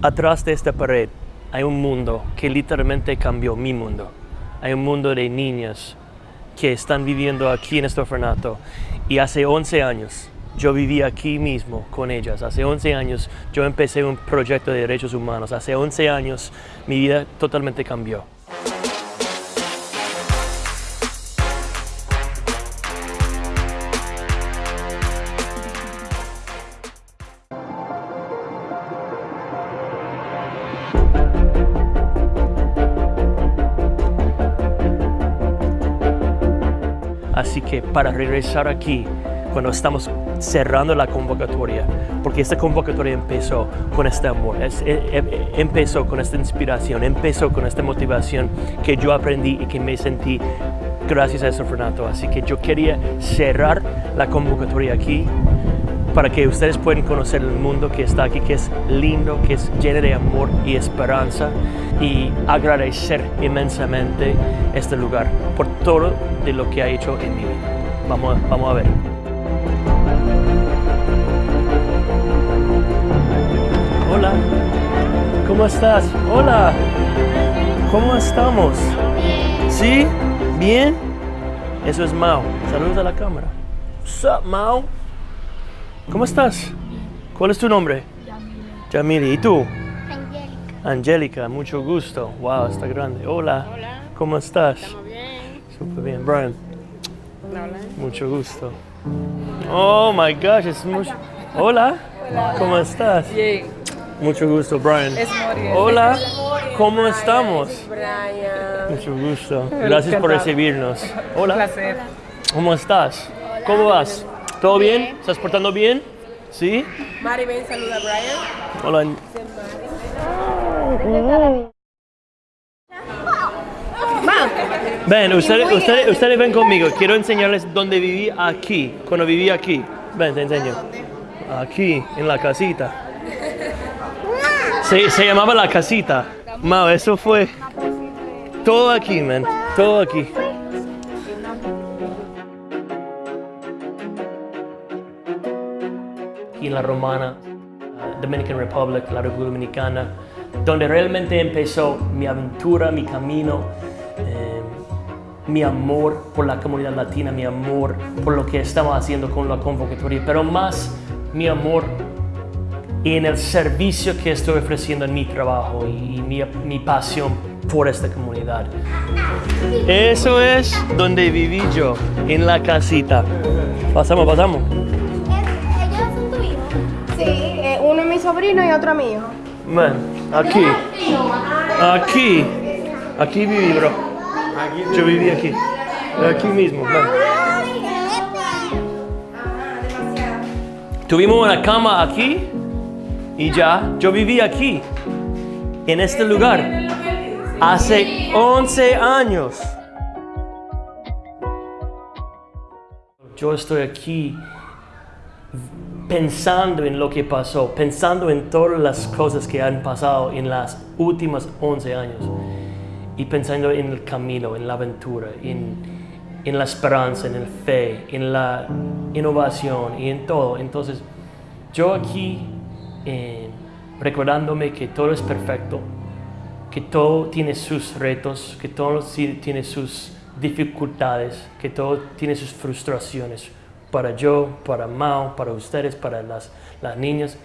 Atrás de esta pared hay un mundo que literalmente cambió mi mundo. Hay un mundo de niñas que están viviendo aquí en este orfanato. Y hace 11 años yo viví aquí mismo con ellas. Hace 11 años yo empecé un proyecto de derechos humanos. Hace 11 años mi vida totalmente cambió. Así que para regresar aquí, cuando estamos cerrando la convocatoria, porque esta convocatoria empezó con este amor, e- e- empezó con esta inspiración, empezó con esta motivación que yo aprendí y que me sentí gracias a este orfanato. Así que yo quería cerrar la convocatoria aquí para que ustedes puedan conocer el mundo que está aquí, que es lindo, que es lleno de amor y esperanza y agradecer inmensamente este lugar por todo de lo que ha hecho en mi vida. Vamos, vamos a ver. Hola, ¿cómo estás? Hola, ¿cómo estamos? ¿Sí? ¿Bien? Eso es Mao. Saludos a la cámara. Mao? ¿Cómo estás? ¿Cuál es tu nombre? Yamili. ¿Y tú? Angélica. Angélica, mucho gusto. Wow, está grande. Hola. Hola. ¿Cómo estás? Estamos bien. Súper bien. Brian, Hola. mucho gusto. Oh my gosh, es mucho. Hola. ¿Cómo estás? Bien. Mucho gusto, Brian. Es Moriel. Hola. ¿Cómo estamos? Brian. Mucho gusto. Gracias por recibirnos. Un Hola. placer. ¿Cómo estás? ¿Cómo vas? ¿Todo bien? ¿Estás portando bien? ¿Sí? Mari, ven, saluda a Brian. Hola. Ven, ustedes, ustedes, ustedes ven conmigo. Quiero enseñarles dónde viví aquí, cuando viví aquí. Ven, te enseño. Aquí, en la casita. Se, se llamaba la casita. Mao, eso fue todo aquí, man. Todo aquí. Aquí en la Romana, uh, Dominican Republic, la República Dominicana, donde realmente empezó mi aventura, mi camino, eh, mi amor por la comunidad latina, mi amor por lo que estamos haciendo con la convocatoria, pero más mi amor en el servicio que estoy ofreciendo en mi trabajo y mi, mi pasión por esta comunidad. Eso es donde viví yo, en la casita. Pasamos, pasamos. Sobrino y otro. Man, aquí, aquí, aquí viví, bro. Yo viví aquí, aquí mismo. Tuvimos una cama aquí y ya, yo viví aquí, en este lugar, hace 11 años. Yo estoy aquí pensando en lo que pasó, pensando en todas las cosas que han pasado en las últimas 11 años y pensando en el camino, en la aventura, en, en la esperanza, en el fe, en la innovación y en todo. Entonces, yo aquí eh, recordándome que todo es perfecto, que todo tiene sus retos, que todo tiene sus dificultades, que todo tiene sus frustraciones, para yo, para Mao, para ustedes, para las, las niñas.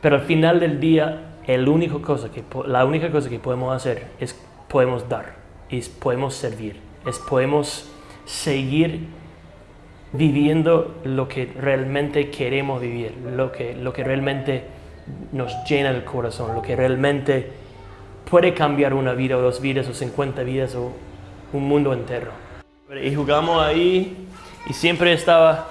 Pero al final del día, el único cosa que, la única cosa que podemos hacer es podemos dar, es podemos servir, es podemos seguir viviendo lo que realmente queremos vivir, lo que, lo que realmente nos llena el corazón, lo que realmente puede cambiar una vida o dos vidas o 50 vidas o un mundo entero. Y jugamos ahí y siempre estaba,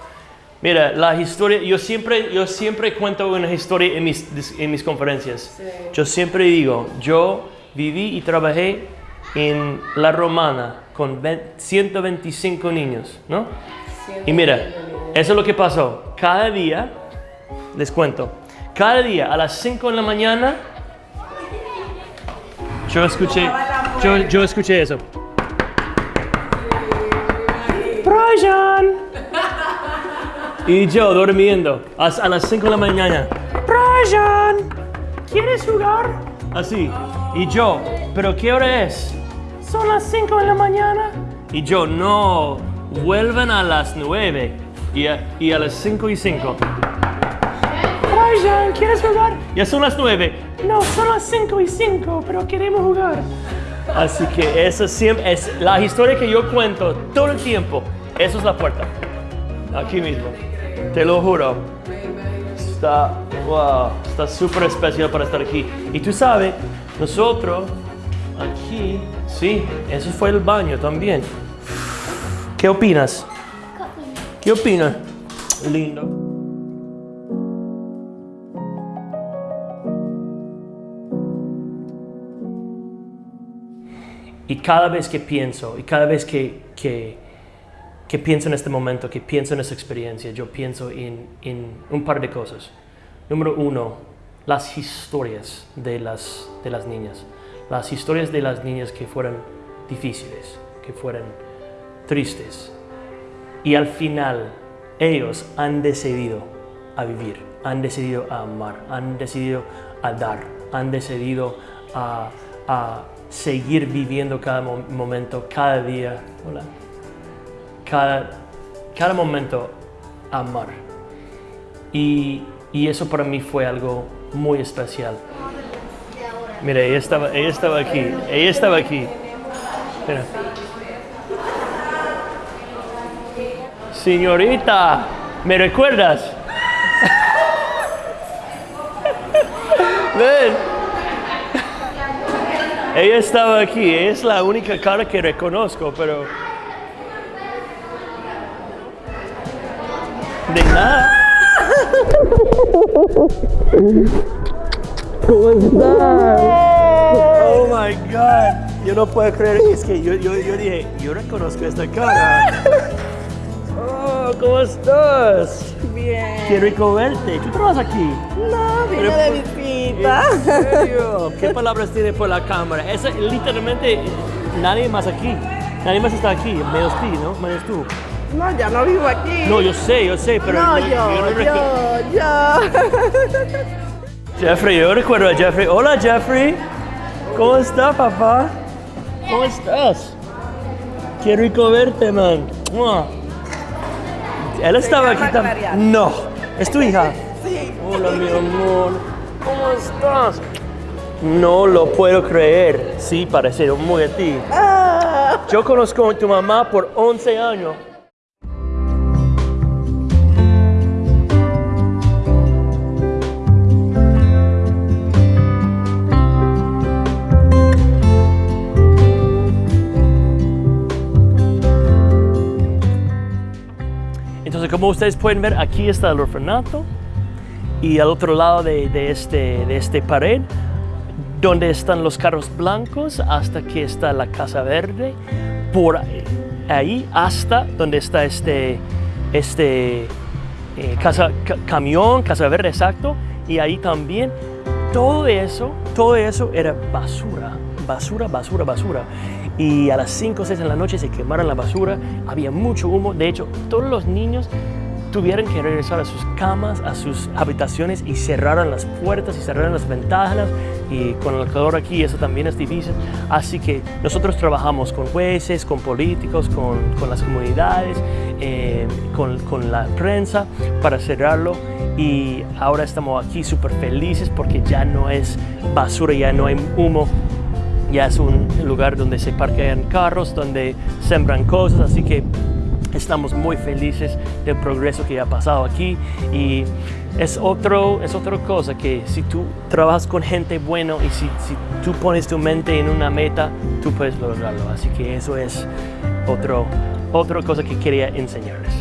mira, la historia, yo siempre, yo siempre cuento una historia en mis, en mis conferencias. Yo siempre digo, yo viví y trabajé en La Romana con 20 125 niños, ¿no? Y mira, eso es lo que pasó. Cada día, les cuento, cada día a las 5 de la mañana, yo escuché, yo, yo escuché eso. Brian. Y yo durmiendo a, a las 5 de la mañana. Brian. ¿quieres jugar? Así. Y yo, ¿pero qué hora es? Son las 5 de la mañana. Y yo, no, vuelven a las 9 y a, y a las 5 y 5. Ryan, ¿quieres jugar? Ya son las 9. No, son las 5 y 5, pero queremos jugar. Así que eso siempre es la historia que yo cuento todo el tiempo. Eso es la puerta. Aquí mismo. Te lo juro. Está, wow, está súper especial para estar aquí. Y tú sabes, nosotros aquí, sí, eso fue el baño también. ¿Qué opinas? ¿Qué opinas? Lindo. Y cada vez que pienso, y cada vez que, que, que pienso en este momento, que pienso en esta experiencia, yo pienso en, en un par de cosas. Número uno, las historias de las, de las niñas. Las historias de las niñas que fueron difíciles, que fueron tristes. Y al final, ellos han decidido a vivir, han decidido a amar, han decidido a dar, han decidido a, a seguir viviendo cada mo- momento, cada día, hola, cada, cada momento amar. Y, y eso para mí fue algo muy especial. Mira, ella estaba, ella estaba aquí, ella estaba aquí. Señorita, ¿me recuerdas? Ven. Ella estaba aquí, es la única cara que reconozco, pero... De nada. ¿Cómo estás? Oh my God. Yo no puedo creer, es que yo, yo, yo dije, yo reconozco esta cara. Oh, ¿cómo estás? Bien. Qué rico verte. ¿Tú trabajas aquí? No, vine Pero de visita. ¿En serio? ¿Qué palabras tiene por la cámara? Esa, literalmente, nadie más aquí. Nadie más está aquí, menos ti, ¿no? Menos tú. No, ya no vivo aquí. No, yo sé, yo sé, pero... no, no- yo, no recu- yo, yo. Jeffrey, yo recuerdo a Jeffrey. Hola, Jeffrey. ¿Cómo está, papá? ¿Cómo estás? Qué rico verte, man. Mua. Él estaba aquí también. No, es tu hija. Sí. Hola, mi amor. ¿Cómo estás? No lo puedo creer. Sí, parece muy a ti. Ah. Yo conozco a tu mamá por 11 años. Como ustedes pueden ver, aquí está el orfanato y al otro lado de, de este, de este pared, donde están los carros blancos, hasta que está la Casa Verde, por ahí hasta donde está este, este eh, casa, ca- camión, Casa Verde, exacto, y ahí también. Todo eso, todo eso era basura, basura, basura, basura. Y a las 5 o 6 de la noche se quemaron la basura, había mucho humo, de hecho todos los niños tuvieron que regresar a sus camas, a sus habitaciones y cerraron las puertas y cerraron las ventanas y con el calor aquí eso también es difícil. Así que nosotros trabajamos con jueces, con políticos, con, con las comunidades, eh, con, con la prensa para cerrarlo y ahora estamos aquí súper felices porque ya no es basura, ya no hay humo, ya es un lugar donde se parquean carros, donde sembran cosas, así que estamos muy felices del progreso que ha pasado aquí y es, otro, es otra cosa que si tú trabajas con gente bueno y si, si tú pones tu mente en una meta, tú puedes lograrlo. Así que eso es otro, otra cosa que quería enseñarles.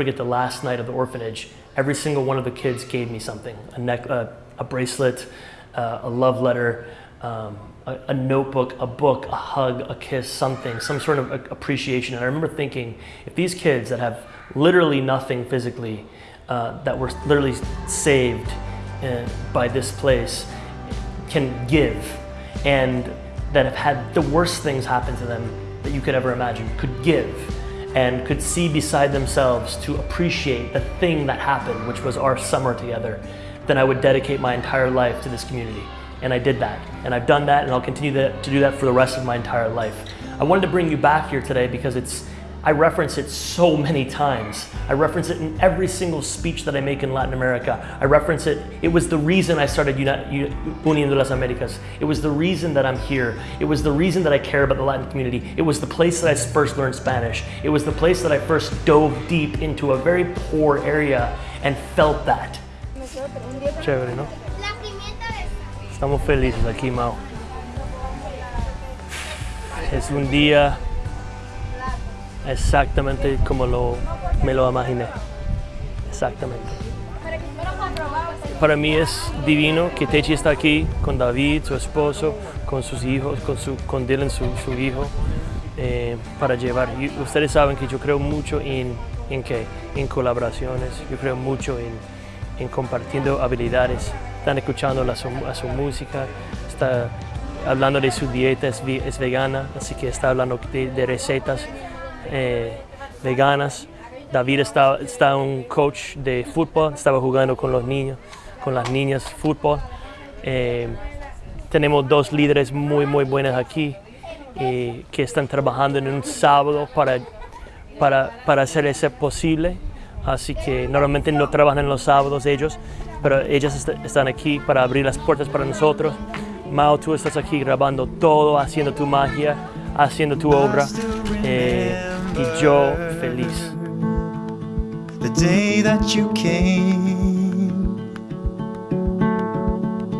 Forget the last night of the orphanage. Every single one of the kids gave me something a, neck, uh, a bracelet, uh, a love letter, um, a, a notebook, a book, a hug, a kiss, something, some sort of appreciation. And I remember thinking, if these kids that have literally nothing physically, uh, that were literally saved uh, by this place, can give, and that have had the worst things happen to them that you could ever imagine, could give, and could see beside themselves to appreciate the thing that happened, which was our summer together, then I would dedicate my entire life to this community. And I did that. And I've done that, and I'll continue to do that for the rest of my entire life. I wanted to bring you back here today because it's, I reference it so many times. I reference it in every single speech that I make in Latin America. I reference it. It was the reason I started Uniendo las Americas. It was the reason that I'm here. It was the reason that I care about the Latin community. It was the place that I first learned Spanish. It was the place that I first dove deep into a very poor area and felt that. Chévere, ¿no? Estamos felices aquí, Mao. Es un día exactamente como lo, me lo imaginé. Exactamente. Para mí es divino que Techi está aquí con David, su esposo, con sus hijos, con, su, Dylan, su, hijo, eh, para llevar. Ustedes saben que yo creo mucho en, en, qué? en colaboraciones, yo creo mucho en, en compartiendo habilidades. Están escuchando la, su, a su música, está hablando de su dieta, es, vegana, así que está hablando de recetas eh, veganas. David está, está un coach de fútbol, estaba jugando con los niños, con las niñas fútbol. Eh, tenemos dos líderes muy, muy buenos aquí eh, que están trabajando en un sábado para, para, para hacer eso posible. Así que normalmente no trabajan en los sábados ellos, pero ellas est- están aquí para abrir las puertas para nosotros. Mao, tú estás aquí grabando todo, haciendo tu magia, haciendo tu obra. eh, y yo feliz. the day that you came.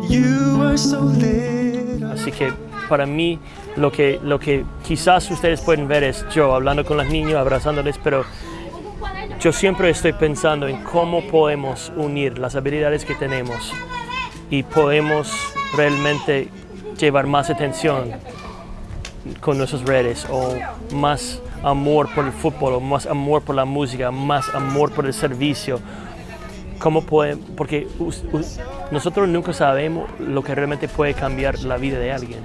You were so little. Así que para mí lo que, lo que quizás ustedes pueden ver es yo hablando con los niños, abrazándoles, pero yo siempre estoy pensando en cómo podemos unir las habilidades que tenemos y podemos realmente llevar más atención con nuestras redes o más amor por el fútbol más amor por la música, más amor por el servicio. ¿Cómo puede, porque nosotros nunca sabemos lo que realmente puede cambiar la vida de alguien.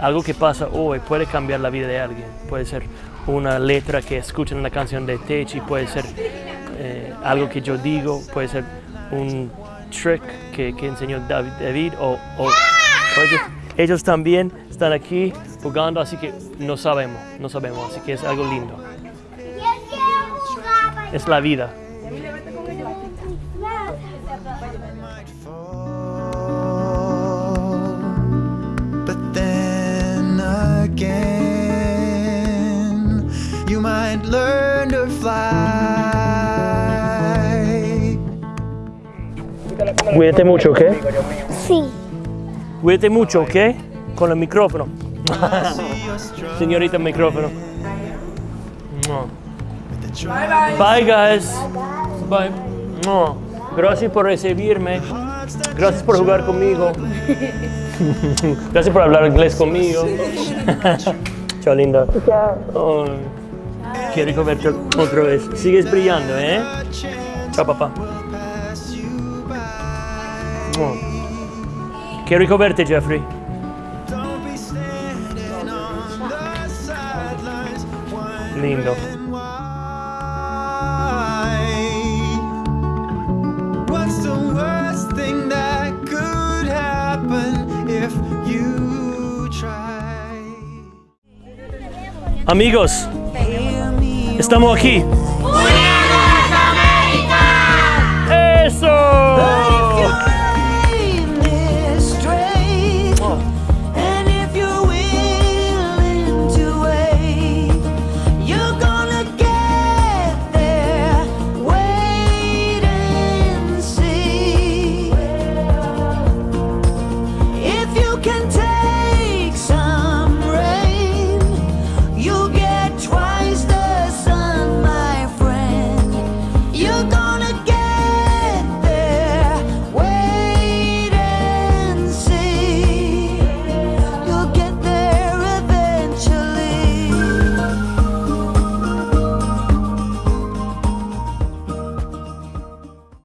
Algo que pasa hoy puede cambiar la vida de alguien. Puede ser una letra que escuchan en la canción de Techi, puede ser eh, algo que yo digo, puede ser un trick que, que enseñó David, David o, o- o ellos, ellos también están aquí jugando, así que no sabemos, no sabemos, así que es algo lindo. Es la vida. you might learn to fly. Cuídate mucho, ¿ok? Sí. Cuídate mucho, ¿ok? Con el micrófono. Señorita micrófono. Bye, guys. Bye. Gracias por recibirme. Gracias por jugar conmigo. Gracias por hablar inglés conmigo. Chao, linda. Oh, qué rico verte otra vez. Sigues brillando, ¿eh? Chao, papá. Qué rico verte, Jeffrey. Try? Amigos, estamos aquí.